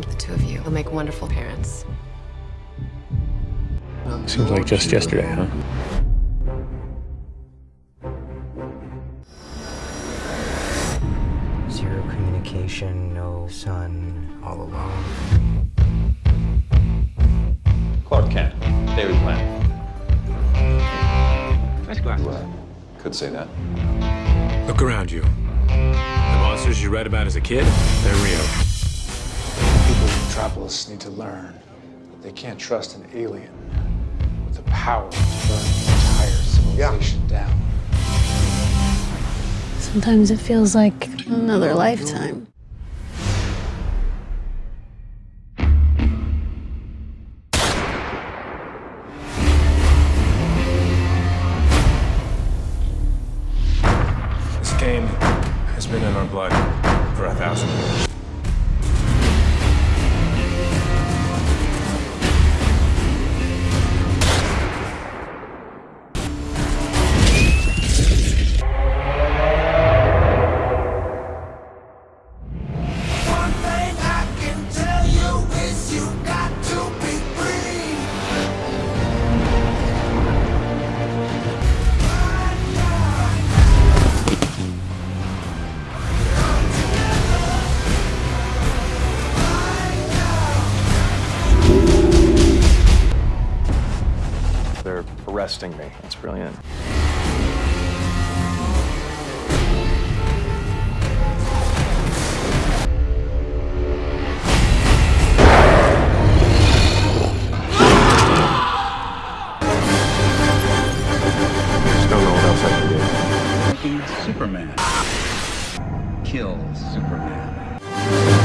think the two of you will make wonderful parents. Seems like just yesterday, huh? Zero communication, no sun, all alone. Clark Kent, Daily Planet. Nice glasses. Could say that. Look around you. The monsters you read about as a kid, they're real. People in Metropolis need to learn that they can't trust an alien with the power to burn the entire civilization down. Sometimes it feels like another lifetime. This game has been in our blood for a thousand years. They're arresting me. That's brilliant. Just don't know what else I can do. Superman. Kills Superman.